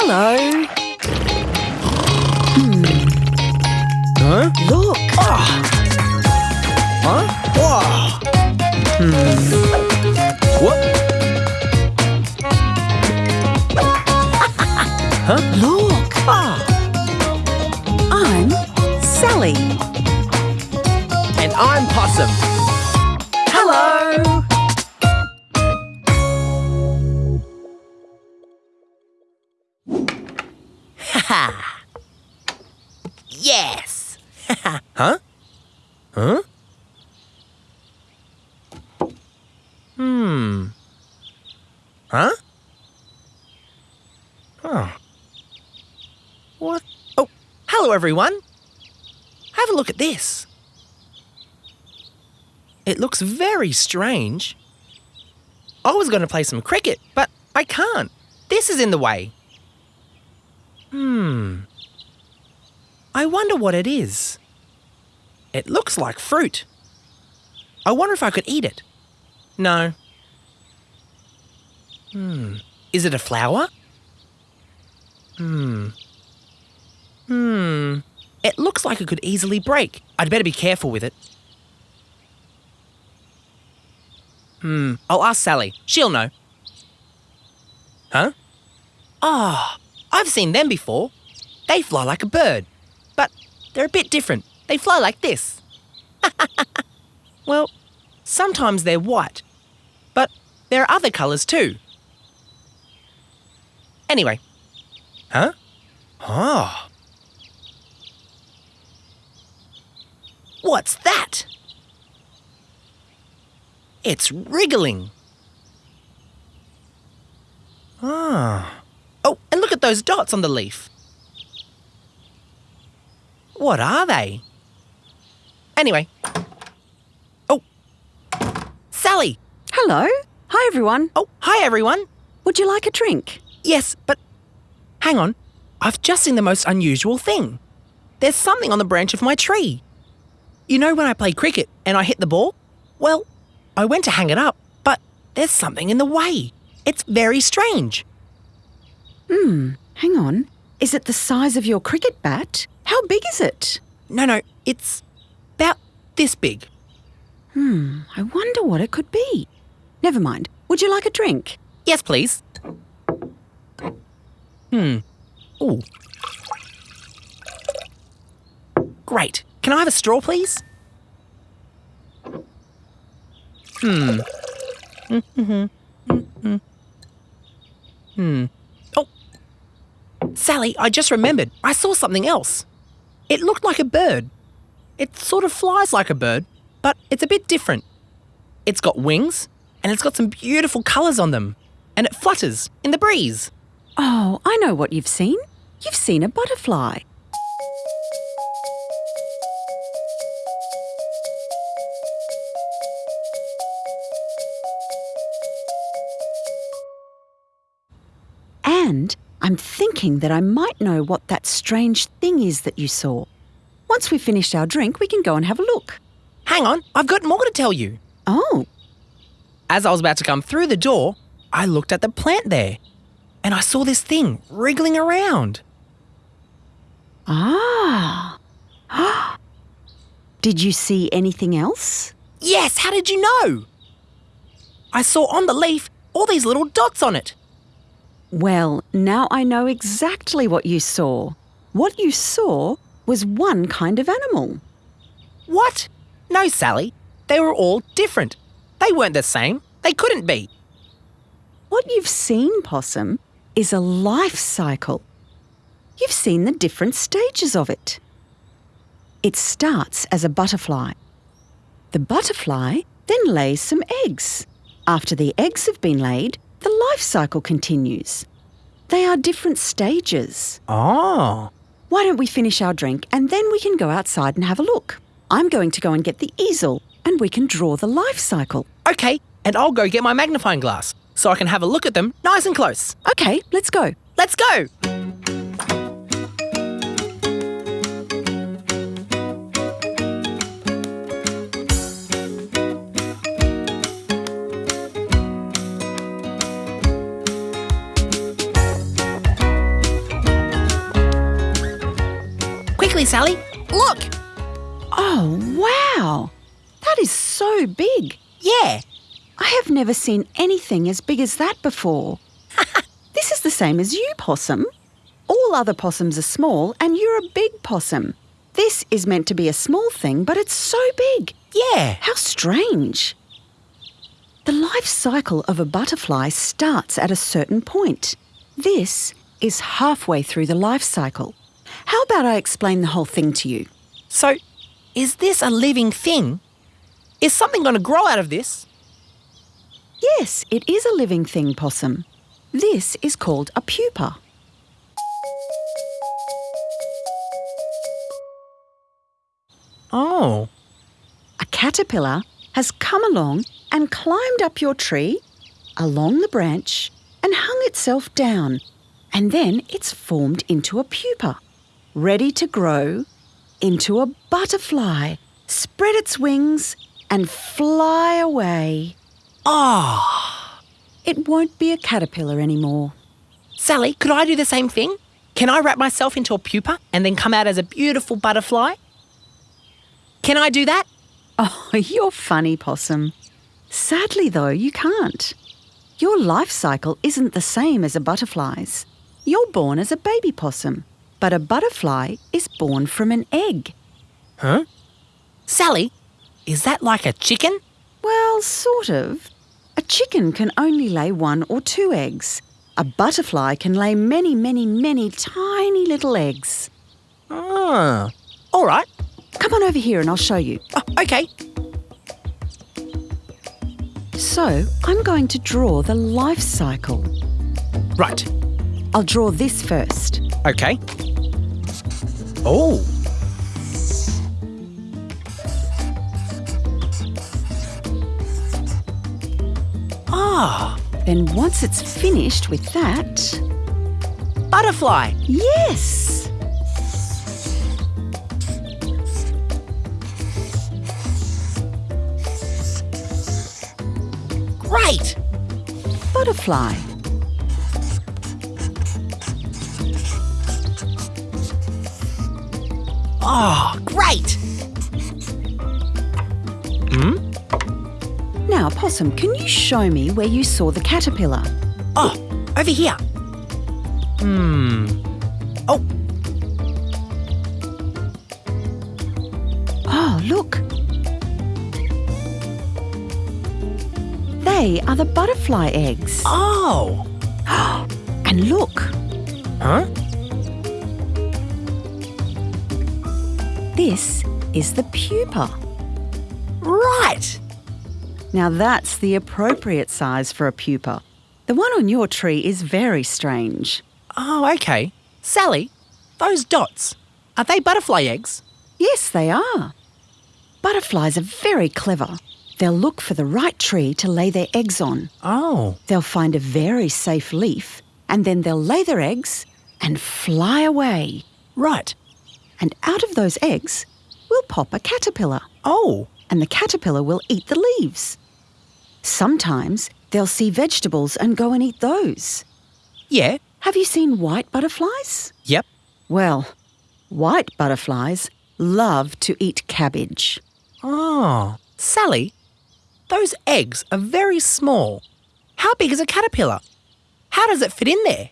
Hello. Huh? Look. Huh? Whoa. Hmm. What? huh? Look. Ah. I'm Sally. And I'm Possum. Ha! yes! huh? Huh? Hmm. Huh? Oh. What? Oh, hello everyone. Have a look at this. It looks very strange. I was going to play some cricket, but I can't. This is in the way. Hmm. I wonder what it is. It looks like fruit. I wonder if I could eat it. No. Hmm. Is it a flower? Hmm. Hmm. It looks like it could easily break. I'd better be careful with it. Hmm. I'll ask Sally. She'll know. Huh? Ah, I've seen them before. They fly like a bird, but they're a bit different. They fly like this. well, sometimes they're white, but there are other colours too. Anyway. Huh? Oh. What's that? It's wriggling. Ah. Oh, and look at those dots on the leaf. What are they? Anyway. Oh. Sally! Hello. Hi, everyone. Oh, hi everyone. Would you like a drink? Yes, but hang on. I've just seen the most unusual thing. There's something on the branch of my tree. You know when I play cricket and I hit the ball? Well, I went to hang it up, but there's something in the way. It's very strange. Hmm. Hang on. Is it the size of your cricket bat? How big is it? No, no, it's about this big. Hmm. I wonder what it could be. Never mind. Would you like a drink? Yes, please. Hmm. Ooh. Great. Can I have a straw, please? Hmm. Hmm. Hmm. hmm. Sally, I just remembered. I saw something else. It looked like a bird. It sort of flies like a bird, but it's a bit different. It's got wings, and it's got some beautiful colours on them, and it flutters in the breeze. Oh, I know what you've seen. You've seen a butterfly. And I'm thinking that I might know what that strange thing is that you saw. Once we've finished our drink, we can go and have a look. Hang on, I've got more to tell you. Oh, As I was about to come through the door, I looked at the plant there, and I saw this thing wriggling around. ah. Did you see anything else? Yes, how did you know? I saw on the leaf all these little dots on it. Well, now I know exactly what you saw. What you saw was one kind of animal. What? No, Sally. They were all different. They weren't the same. They couldn't be. What you've seen, Possum, is a life cycle. You've seen the different stages of it. It starts as a butterfly. The butterfly then lays some eggs. After the eggs have been laid, the life cycle continues. They are different stages. Oh. Why don't we finish our drink and then we can go outside and have a look? I'm going to go and get the easel and we can draw the life cycle. Okay, and I'll go get my magnifying glass so I can have a look at them nice and close. Okay, let's go. Let's go! Sally. Look! Oh, wow! That is so big. Yeah. I have never seen anything as big as that before. this is the same as you, possum. All other possums are small, and you're a big possum. This is meant to be a small thing, but it's so big. Yeah. How strange. The life cycle of a butterfly starts at a certain point. This is halfway through the life cycle. How about I explain the whole thing to you? So, is this a living thing? Is something going to grow out of this? Yes, it is a living thing, possum. This is called a pupa. Oh. A caterpillar has come along and climbed up your tree, along the branch, and hung itself down. And then it's formed into a pupa, ready to grow into a butterfly, spread its wings, and fly away. Ah. It won't be a caterpillar anymore. Sally, could I do the same thing? Can I wrap myself into a pupa and then come out as a beautiful butterfly? Can I do that? Oh, you're funny, Possum. Sadly, though, you can't. Your life cycle isn't the same as a butterfly's. You're born as a baby possum, but a butterfly is born from an egg. Huh? Sally, is that like a chicken? Well, sort of. A chicken can only lay one or two eggs. A butterfly can lay many, many, many tiny little eggs. Ah. All right. Come on over here and I'll show you. Oh, okay. So, I'm going to draw the life cycle. Right. I'll draw this first. Okay. Oh. Ah. Then, once it's finished with that, Butterfly. yes! Great. Butterfly. Oh, great. Hmm? Now, Possum, can you show me where you saw the caterpillar? Oh, over here. Hmm. Oh, Oh, look. They are the butterfly eggs. oh. And look, Huh? This is the pupa. Right. Now, that's the appropriate size for a pupa. The one on your tree is very strange. Oh, okay. Sally, those dots, are they butterfly eggs? Yes, they are. Butterflies are very clever. They'll look for the right tree to lay their eggs on. Oh. They'll find a very safe leaf and then they'll lay their eggs and fly away. Right. And out of those eggs will pop a caterpillar, Oh. and the caterpillar will eat the leaves. Sometimes they'll see vegetables and go and eat those. Yeah. Have you seen white butterflies? Yep. Well, white butterflies love to eat cabbage. Oh. Sally, those eggs are very small. How big is a caterpillar? How does it fit in there?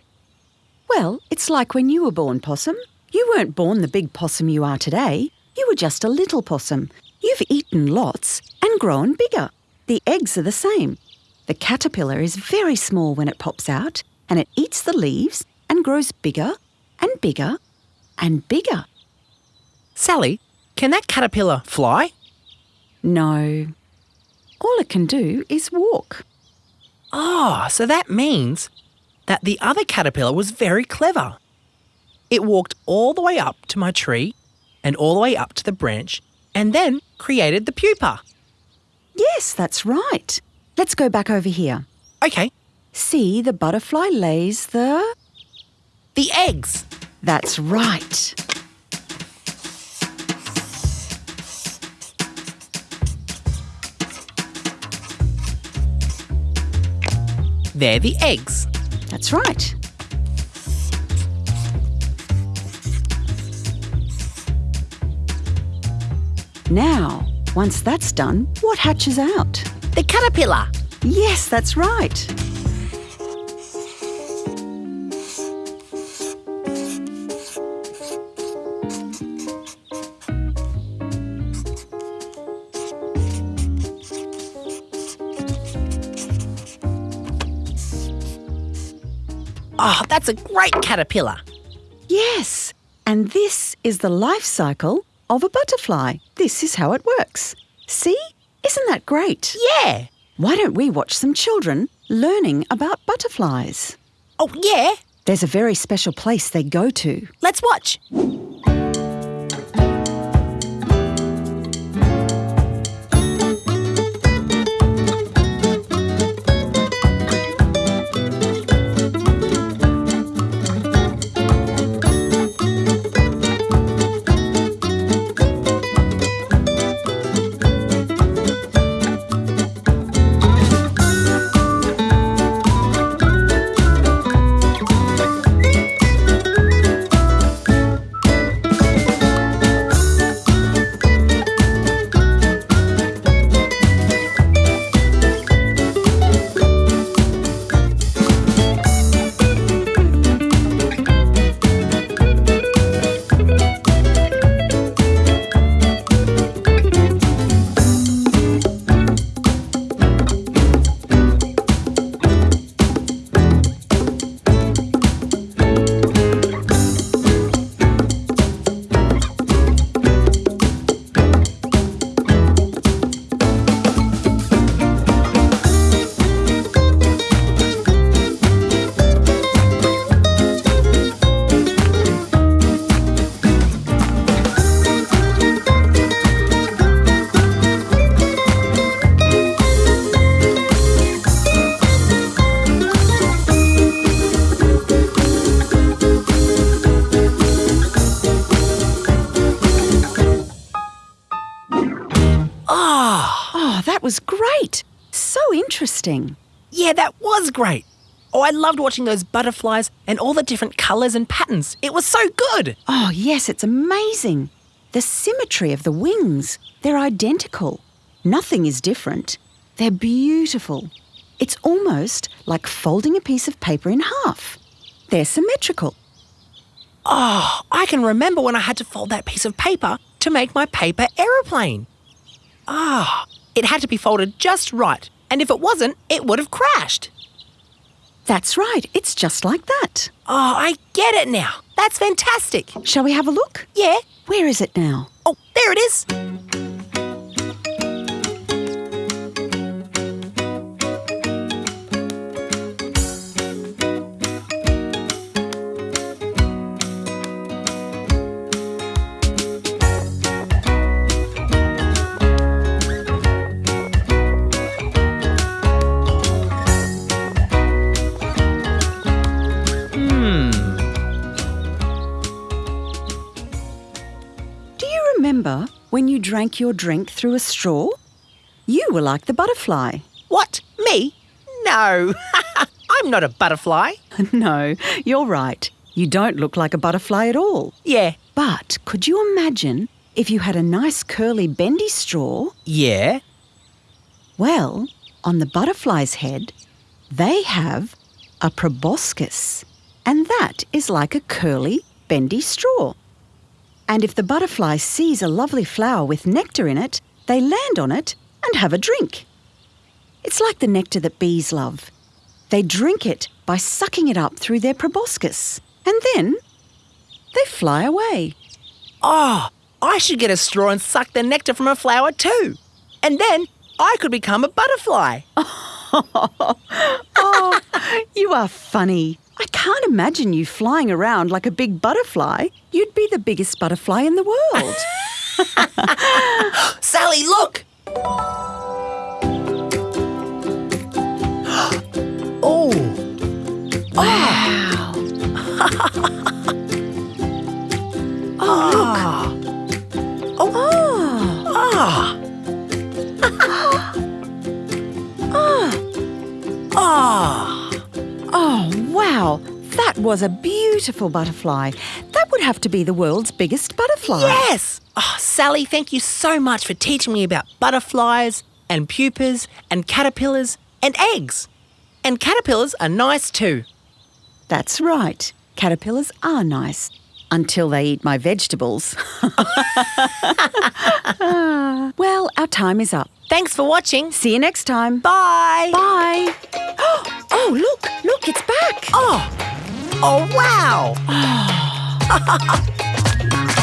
Well, it's like when you were born, Possum. You weren't born the big possum you are today. You were just a little possum. You've eaten lots and grown bigger. The eggs are the same. The caterpillar is very small when it pops out, and it eats the leaves and grows bigger and bigger and bigger. Sally, can that caterpillar fly? No. All it can do is walk. Oh, so that means that the other caterpillar was very clever. It walked all the way up to my tree and all the way up to the branch and then created the pupa. Yes, that's right. Let's go back over here. Okay, See, the butterfly lays the. the eggs. That's right. They're the eggs. That's right. Now, once that's done, what hatches out? The caterpillar. Yes, that's right. Oh, that's a great caterpillar. Yes, and this is the life cycle of a butterfly. This is how it works. See? Isn't that great? Yeah. Why don't we watch some children learning about butterflies? Oh, yeah. There's a very special place they go to. Let's watch. Was great. So interesting. Yeah, that was great. Oh, I loved watching those butterflies and all the different colours and patterns. It was so good. Oh, yes, it's amazing. The symmetry of the wings, they're identical. Nothing is different. They're beautiful. It's almost like folding a piece of paper in half. They're symmetrical. Oh, I can remember when I had to fold that piece of paper to make my paper aeroplane. Ah, it had to be folded just right, and if it wasn't, it would have crashed. That's right, it's just like that. Oh, I get it now. That's fantastic. Shall we have a look? Yeah. Where is it now? Oh, there it is. Drank your drink through a straw? You were like the butterfly. What? Me? No. I'm not a butterfly. no, you're right. You don't look like a butterfly at all. Yeah. But could you imagine if you had a nice curly bendy straw? Yeah. Well, on the butterfly's head, they have a proboscis, and that is like a curly, bendy straw. And if the butterfly sees a lovely flower with nectar in it, they land on it and have a drink. It's like the nectar that bees love. They drink it by sucking it up through their proboscis, and then they fly away. Oh, I should get a straw and suck the nectar from a flower too. And then I could become a butterfly. Oh, you are funny. I can't imagine you flying around like a big butterfly. You'd be the biggest butterfly in the world. Sally, look! oh, wow. oh, was a beautiful butterfly. That would have to be the world's biggest butterfly. Yes! Oh, Sally, thank you so much for teaching me about butterflies and pupas and caterpillars and eggs. And caterpillars are nice too. That's right. Caterpillars are nice until they eat my vegetables. Well, our time is up. Thanks for watching. See you next time. Bye. Bye. Oh, look, look, it's back. Oh, oh wow.